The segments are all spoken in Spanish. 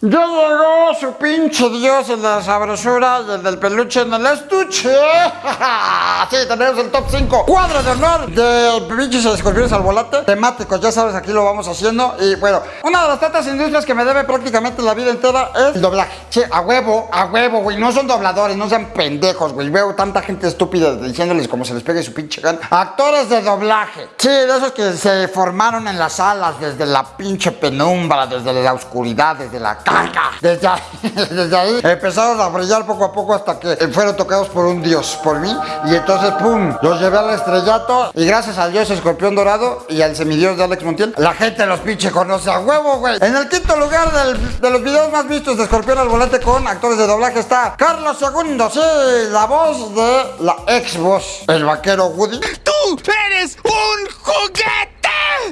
Ya llegó su pinche dios en la sabrosura y el del peluche en el estuche. sí, tenemos el top 5 cuadro de honor de pinches escorpiones al volante. Temáticos, ya sabes, aquí lo vamos haciendo. Y bueno, una de las tantas industrias que me debe prácticamente la vida entera es el doblaje. Sí, a huevo, a huevo, güey. No son dobladores, no sean pendejos, güey. Veo tanta gente estúpida diciéndoles como se les pegue su pinche gana. Actores de doblaje. Sí, de esos que se formaron en las salas desde la pinche penumbra, desde la oscuridad, desde la desde ahí, desde ahí empezaron a brillar poco a poco hasta que fueron tocados por un dios, por mí. Y entonces, pum, los llevé al estrellato. Y gracias al dios escorpión dorado y al semidios de Alex Montiel, la gente los pinche conoce a huevo, güey. En el quinto lugar de los videos más vistos de escorpión al volante con actores de doblaje está Carlos II, sí, la voz de la ex voz, el vaquero Woody. ¡Tú eres un juguete!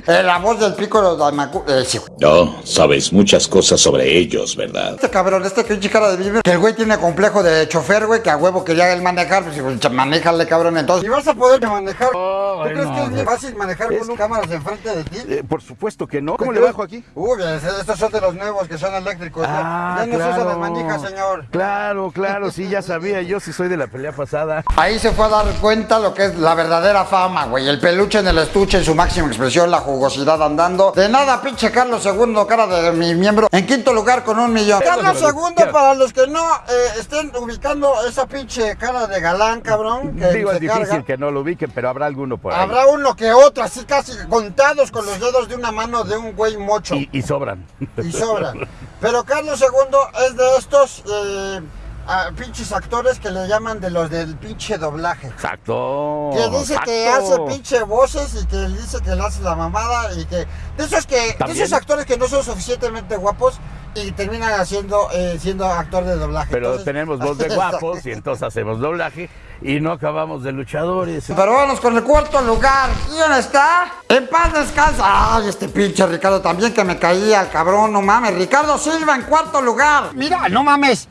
Eh, la voz del pícoro de Macu... Eh, no, sabes muchas cosas sobre ellos, ¿verdad? Este cabrón, este pinche cara de vivir, que el güey tiene complejo de chofer, güey, que a huevo quería él manejar, pues, pues manéjale, cabrón, entonces. ¿Y vas a poder manejar? ¿Tú crees que es bien fácil manejar con cámaras enfrente de ti? Eh, por supuesto que no. ¿Cómo le bajo aquí? Uy, estos son de los nuevos que son eléctricos. Ah, ya no se usa de manija, señor. Claro, claro, sí, ya sabía yo si soy de la pelea pasada. Ahí se fue a dar cuenta lo que es la verdadera fama, güey. El peluche en el estuche en su máxima expresión, la jugosidad andando. De nada, pinche Carlos II, cara de mi miembro. En quinto lugar con un millón. Carlos II, para los que no eh, estén ubicando esa pinche cara de galán, cabrón. Que Digo, es difícil que no lo ubiquen, pero habrá alguno por ahí. Habrá uno que otro, así casi contados con los dedos de una mano de un güey mocho. Y, sobran. Y sobran. Pero Carlos II es de estos... Eh, a pinches actores que le llaman de los del pinche doblaje. Exacto. Que dice que hace pinche voces y que dice que le hace la mamada y que. De esos que. De esos actores que no son suficientemente guapos y terminan haciendo eh, siendo actor de doblaje. Pero tenemos voz de guapos y entonces hacemos doblaje y no acabamos de luchadores. Pero vamos con el cuarto lugar. ¿Quién está? En paz descansa. Ay, este pinche Ricardo también que me caía, el cabrón, no mames. Ricardo Silva en cuarto lugar. Mira, no mames.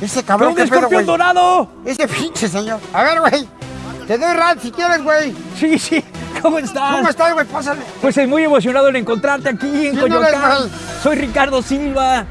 Ese cabrón que escorpión dorado! Ese pinche señor. A ver, güey. Te doy rat si quieres, güey. Sí, sí. ¿Cómo estás? ¿Cómo estás, güey? Pásale. Pues estoy muy emocionado en encontrarte aquí en Coyoacán. Soy Ricardo Silva.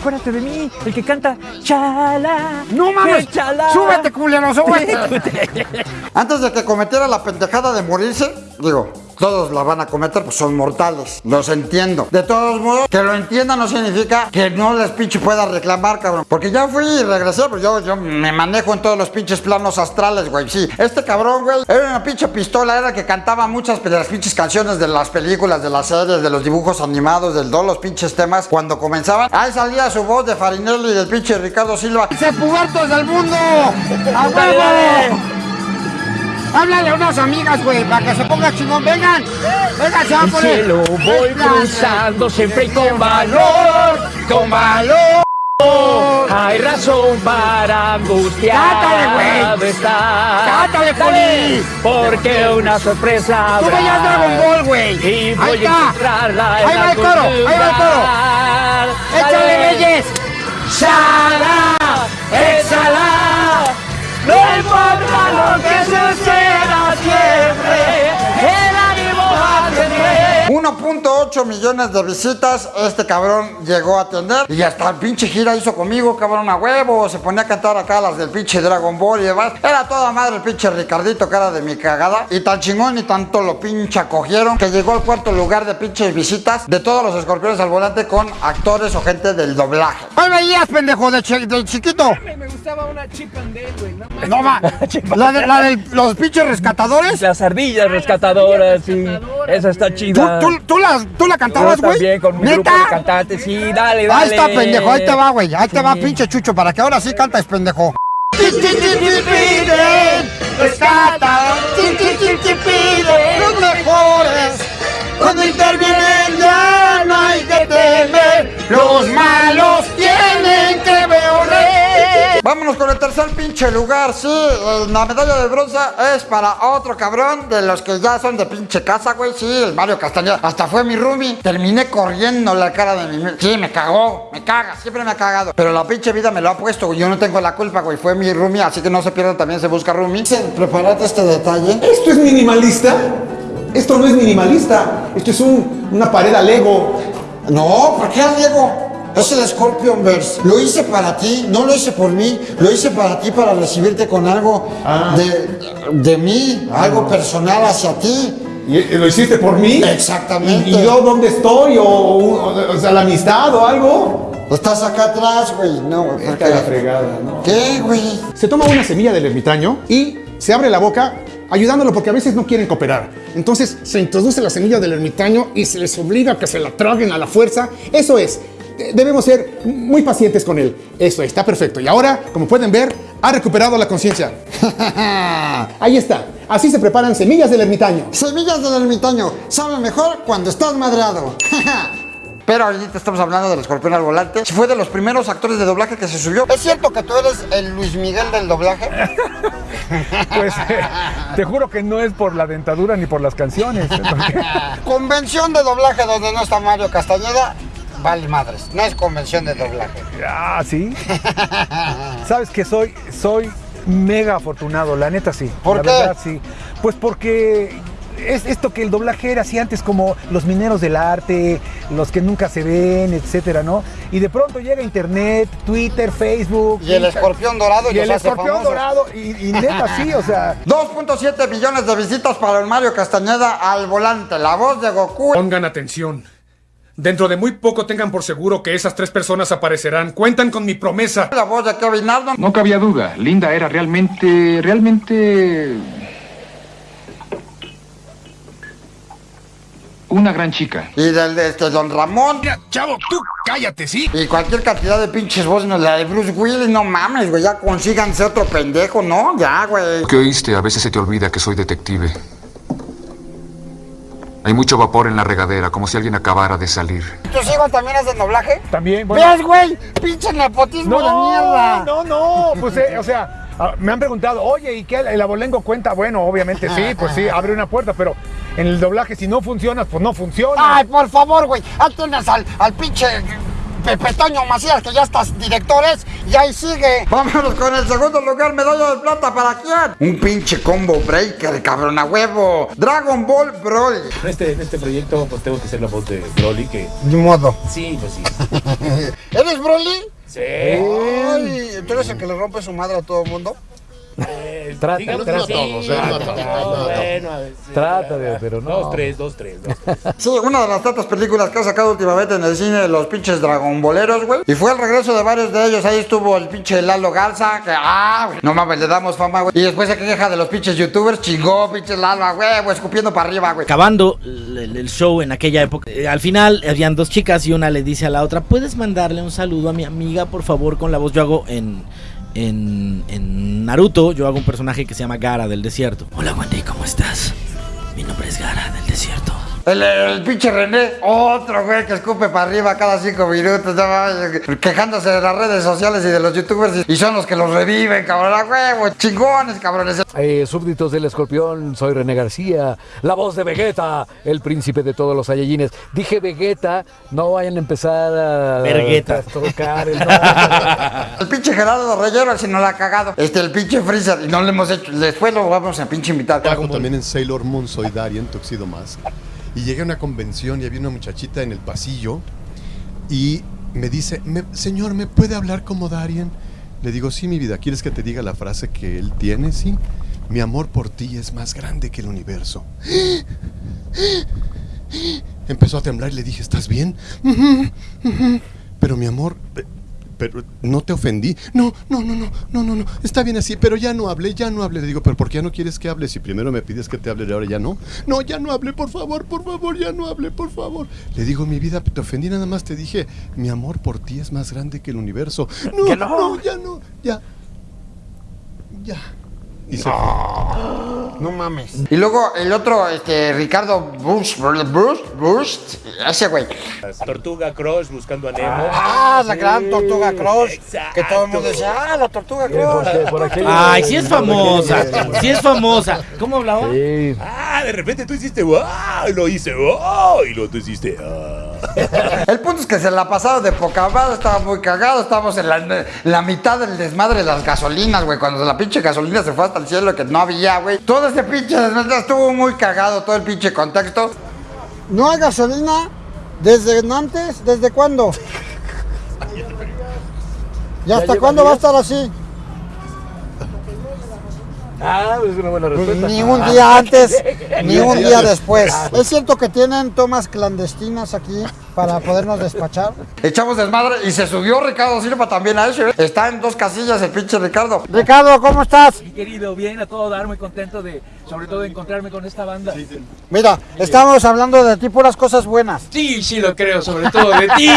Acuérdate de mí, el que canta Chala. ¡No mames! Chala. ¡Súbete, culero! ¡Súbete! Antes de que cometiera la pendejada de morirse, digo, todos la van a cometer, pues son mortales. Los entiendo. De todos modos, que lo entienda no significa que no les pinche pueda reclamar, cabrón. Porque ya fui y regresé, pues yo, yo me manejo en todos los pinches planos astrales, güey. Sí, este cabrón, güey, era una pinche pistola, era que cantaba muchas de las pinches canciones de las películas, de las series, de los dibujos animados, de todos los pinches temas. Cuando comenzaban, ahí salía su voz de Farinelli y del pinche Ricardo Silva. ¡Se pubertos del mundo! ¡A huevo! Háblale a unas amigas, güey, para que se ponga chingón. Vengan, vengan, se va a poner. El cielo voy cruzando siempre y con valor, con valor. Hay razón para angustiar. ¡Cátale, güey! ¡Cátale, Poli! Porque una sorpresa. Tú veías Dragon Ball, güey. Y voy ahí a encontrarla Ahí va el toro, ahí va el toro. ¡Échale, Reyes! ¡Shala! ¡Exhala! No importa lo que suceda 1.8 millones de visitas este cabrón llegó a tener y hasta el pinche gira hizo conmigo, cabrón, a huevo. Se ponía a cantar acá las del pinche Dragon Ball y demás. Era toda madre el pinche Ricardito, cara de mi cagada. Y tan chingón y tanto lo pinche acogieron que llegó al cuarto lugar de pinches visitas de todos los escorpiones al volante con actores o gente del doblaje. ¿Cuál veías, pendejo, de, chiquito? Me gustaba una chip and güey. No, ma. la de, la de los pinches rescatadores. Las ardillas rescatadoras, sí. Esa está chida. ¿Tú, tú, la, tú la cantabas, güey? También con mi grupo de cantantes, sí, dale, dale. Ahí está, pendejo, ahí te va, güey. Ahí te va, pinche chucho, para que ahora sí cantes, pendejo. Rescata, piden los mejores. Cuando intervienen ya no hay que temer. Los malos tienen que ver. Vámonos con el tercer pinche lugar, sí. La medalla de bronce es para otro cabrón de los que ya son de pinche casa, güey. Sí, el Mario Castañeda. Hasta fue mi roomie. Terminé corriendo la cara de mi... Sí, me cagó, me caga, siempre me ha cagado. Pero la pinche vida me lo ha puesto, güey. Yo no tengo la culpa, güey. Fue mi roomie, así que no se pierdan, también se busca roomie. Prepárate este detalle. ¿Esto es minimalista? Esto no es minimalista. Esto es un, una pared a Lego. No, ¿por qué a Lego? Es el Scorpion Verse. Lo hice para ti, no lo hice por mí. Lo hice para ti para recibirte con algo de, de mí, algo personal hacia ti. ¿Y lo hiciste por mí? Exactamente. ¿Y, y yo dónde estoy? ¿O, o- o sea, la amistad o algo? Estás acá atrás, güey. No, güey. Está la fregada, ¿no? ¿Qué, güey? Se toma una semilla del ermitaño y se abre la boca ayudándolo porque a veces no quieren cooperar. Entonces se introduce la semilla del ermitaño y se les obliga a que se la traguen a la fuerza. Eso es. De- Debemos ser muy pacientes con él. Eso está perfecto. Y ahora, como pueden ver, ha recuperado la conciencia. Ahí está. Así se preparan semillas del ermitaño. Semillas del ermitaño. Sabe mejor cuando estás madreado. Pero ahorita estamos hablando del escorpión al volante. Fue de los primeros actores de doblaje que se subió. ¿Es cierto que tú eres el Luis Miguel del doblaje? Pues eh, te juro que no es por la dentadura ni por las canciones. porque- Convención de doblaje donde no está Mario Castañeda. Vale madres. No es convención de doblaje. Ah, sí. Sabes que soy, soy mega afortunado, la neta sí. ¿Por la qué? verdad sí. Pues porque es esto que el doblaje era así antes como los mineros del arte, los que nunca se ven, etcétera, ¿no? Y de pronto llega internet, Twitter, Facebook. Y el escorpión dorado y Y el escorpión famosos. dorado. Y, y neta sí, o sea. 2.7 millones de visitas para el Mario Castañeda al volante. La voz de Goku. Pongan atención. Dentro de muy poco tengan por seguro que esas tres personas aparecerán. Cuentan con mi promesa. La voz de Kevin Arnold. No cabía duda, Linda era realmente, realmente... Una gran chica. Y del de este Don Ramón. chavo, tú cállate, ¿sí? Y cualquier cantidad de pinches voces. no, La de Bruce Willis, no mames, güey. Ya consíganse otro pendejo, ¿no? Ya, güey. ¿Qué oíste? A veces se te olvida que soy detective. Hay mucho vapor en la regadera, como si alguien acabara de salir. ¿Tus hijos también hacen doblaje? También, bueno. ¿Ves, güey? Pinche nepotismo de mierda. No, no, pues, eh, o sea, ah, me han preguntado, oye, ¿y qué? ¿El abolengo cuenta? Bueno, obviamente sí, pues sí, abre una puerta, pero en el doblaje, si no funcionas, pues no funciona. Ay, por favor, güey. Tienes al, al pinche Pepe Toño Macías, que ya estás directores, y ahí sigue. Vámonos con el segundo lugar, medalla de plata, ¿para quién? Un pinche combo breaker, cabrón, a huevo. Dragon Ball Broly. En este, en este proyecto pues tengo que ser la voz de Broly que Ni modo. sí, pues sí. ¿Eres Broly? Sí. Ay, ¿tú eres el que le rompe su madre a todo el mundo? Trata, trata. todos, ¿eh? No, bueno, a veces, Trata de- pero no. Dos, tres, dos, tres. dos, tres. Sí, una de las tantas películas que ha sacado últimamente en el cine los pinches Dragon Boleros, güey. Y fue el regreso de varios de ellos. Ahí estuvo el pinche Lalo Garza, que ah, güey, no mames, le damos fama, güey. Y después se queja de los pinches youtubers, chingó, pinches Lalo, a huevo, escupiendo para arriba, güey. acabando el show en aquella época, eh, al final habían dos chicas y una le dice a la otra, ¿puedes mandarle un saludo a mi amiga, por favor, con la voz? Yo hago en, en, en Naruto, yo hago un personaje que se llama Gara del desierto. Hola Wendy, ¿cómo estás? Mi nombre es Gara del desierto. El, el pinche René, otro güey que escupe para arriba cada cinco minutos, no quejándose de las redes sociales y de los youtubers. Y son los que los reviven, cabrón, a huevo, chingones, cabrones. Eh, súbditos del escorpión, soy René García, la voz de Vegeta, el príncipe de todos los Saiyajines. Dije Vegeta, no vayan a empezar a Vergueta. a tocar el nombre. El pinche Gerardo Reyero, si no la ha cagado. Este, el pinche Freezer, y no le hemos hecho. Después lo vamos a pinche invitar. Trabajo también en Sailor Moon, soy Darien Tuxedo Mask. Y llegué a una convención y había una muchachita en el pasillo y me dice, "Me- señor, ¿me puede hablar como Darien? Le digo, sí, mi vida, ¿quieres que te diga la frase que él tiene? Sí. Mi amor por ti es más grande que el universo. Empezó a temblar y le dije, ¿estás bien? Pero mi amor, pero no te ofendí. No, no, no, no, no, no, no. Está bien así, pero ya no hablé, ya no hablé. Le digo, pero ¿por qué ya no quieres que hable? Si primero me pides que te hable y ahora ya no. No, ya no hablé, por favor, por favor, ya no hablé, por favor. Le digo, mi vida, te ofendí nada más, te dije, mi amor por ti es más grande que el universo. No, no. no, ya no, ya. Ya. Y se fue. No mames. Y luego el otro, este, Ricardo Bush, Bush, Bush, ese güey. Tortuga Crush buscando a Nemo. Ah, la gran Tortuga Cross. Exacto. Que todo el mundo decía, ah, la Tortuga Cross. Ay, sí es famosa, sí es famosa. ¿Cómo hablaba? Sí. Ah, de repente tú hiciste wow, y lo hice wow, y luego tú hiciste ah. El punto es que se la ha pasado de poca madre, estaba muy cagado, estábamos en la, en la mitad del desmadre de las gasolinas, güey, cuando la pinche gasolina se fue hasta el cielo que no había, güey. Todo este pinche desmadre estuvo muy cagado, todo el pinche contexto. ¿No hay gasolina desde antes? ¿Desde cuándo? ¿Y hasta cuándo va a estar así? Ah, es una buena respuesta. Ni un día antes, ni un día después. ¿Es cierto que tienen tomas clandestinas aquí para podernos despachar? Echamos desmadre y se subió Ricardo Silva también a eso. ¿eh? Está en dos casillas el pinche Ricardo. Ricardo, ¿cómo estás? Mi querido, bien, a todo dar, muy contento de, sobre todo, de encontrarme con esta banda. Mira, estamos hablando de ti puras cosas buenas. Sí, sí lo creo, sobre todo de ti.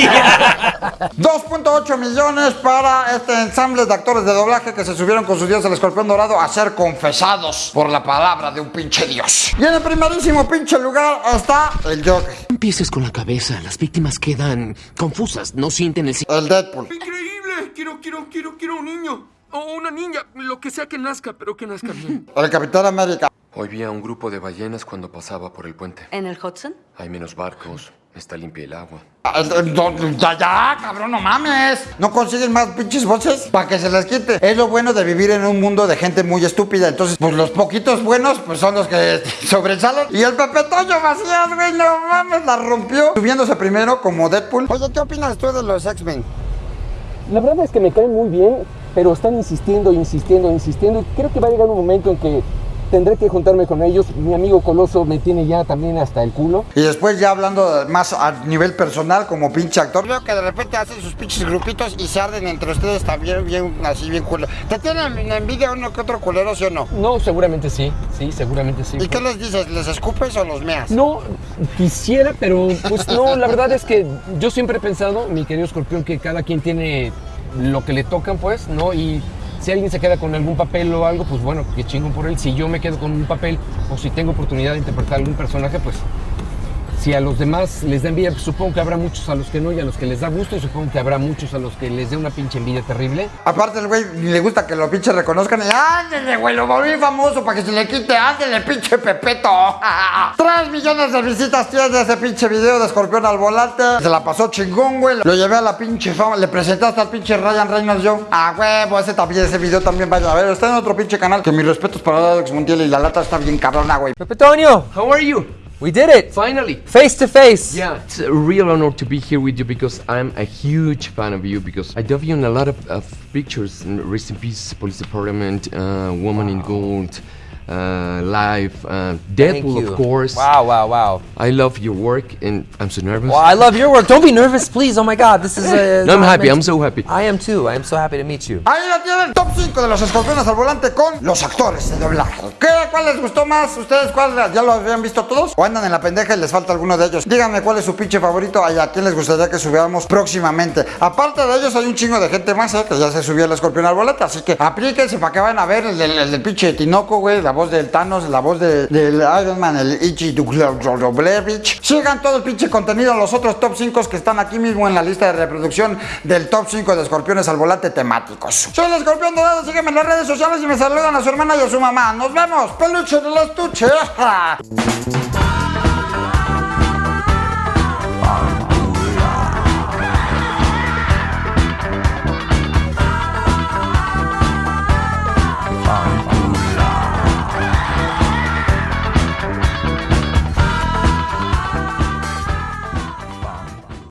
2.8 millones para este ensamble de actores de doblaje que se subieron con su dios el escorpión dorado a ser confesados por la palabra de un pinche dios. Y en el primerísimo pinche lugar está el Joker. Empieces con la cabeza, las víctimas quedan confusas, no sienten el... El Deadpool. Increíble. Quiero, quiero, quiero, quiero un niño. O una niña, lo que sea que nazca, pero que nazca bien. El Capitán América. Hoy vi a un grupo de ballenas cuando pasaba por el puente. ¿En el Hudson? Hay menos barcos, está limpia el agua. El- no, Ya, ya, cabrón, no mames. No consiguen más pinches voces para que se les quite. Es lo bueno de vivir en un mundo de gente muy estúpida. Entonces, pues los poquitos buenos, pues son los que sobresalen. Y el Pepe Toño Macías, güey, no mames, la rompió. Subiéndose primero como Deadpool. Oye, ¿qué opinas tú de los X-Men? La verdad es que me caen muy bien, pero están insistiendo, insistiendo, insistiendo. y Creo que va a llegar un momento en que tendré que juntarme con ellos. Mi amigo Coloso me tiene ya también hasta el culo. Y después ya hablando más a nivel personal como pinche actor. Veo que de repente hacen sus pinches grupitos y se arden entre ustedes también bien, así bien culo. ¿Te tienen envidia uno que otro culero, sí o no? No, seguramente sí, sí, seguramente sí. ¿Y qué les dices? ¿Les escupes o los meas? No, quisiera, pero pues no, la verdad es que yo siempre he pensado, mi querido escorpión, que cada quien tiene lo que le tocan, pues, ¿no? Y si alguien se queda con algún papel o algo, pues bueno, que chingón por él. Si yo me quedo con un papel o si tengo oportunidad de interpretar algún personaje, pues si a los demás les da envidia, pues, supongo que habrá muchos a los que no y a los que les da gusto y supongo que habrá muchos a los que les dé una pinche envidia terrible. Aparte el güey ni le gusta que lo pinche reconozcan y ándele, güey, lo volví famoso para que se le quite, ándele, pinche Pepeto. Tres millones de visitas tiene ese pinche video de escorpión al volante. Se la pasó chingón, güey. Lo llevé a la pinche fama, le presenté hasta al pinche Ryan Reynolds yo. Ah, huevo, ese también, ese video también vaya a ver. Está en otro pinche canal. Que mis respetos para Alex Mundial y la lata está bien cabrona, güey. Petonio, how are you? We did it. Finally. Face to face. Yeah, it's a real honor to be here with you because I'm a huge fan of you because I dove you in a lot of, of pictures. Rest in Peace, Police Department, uh, Woman in Gold, uh, Live, uh, Deadpool, of course. Wow, wow, wow. I love your work and I'm so nervous. Well, I love your work. Don't be nervous, please. Oh my God, this is. Uh, No, I'm happy. I'm so happy. I am too. I am so happy to meet you. Ahí la tienen, top 5 de los escorpiones al volante con los actores de doblaje. ¿Qué, ¿Cuál les gustó más? ¿Ustedes cuál ya lo habían visto todos? ¿O andan en la pendeja y les falta alguno de ellos? Díganme cuál es su pinche favorito y a quién les gustaría que subiéramos próximamente. Aparte de ellos hay un chingo de gente más, ¿eh? Que ya se subió el escorpión al volante, así que aplíquense para que vayan a ver el del, el del pinche Tinoco, güey, la voz del Thanos, la voz de- del Iron Man, el Ichi Dublevich. Sigan todo el pinche contenido, los otros top 5 que están aquí mismo en la lista de reproducción del top 5 de escorpiones al volante temáticos. Soy el escorpión dorado, sígueme en las redes sociales y me saludan a su hermana y a su mamá. Nos vemos, peluche del estuche.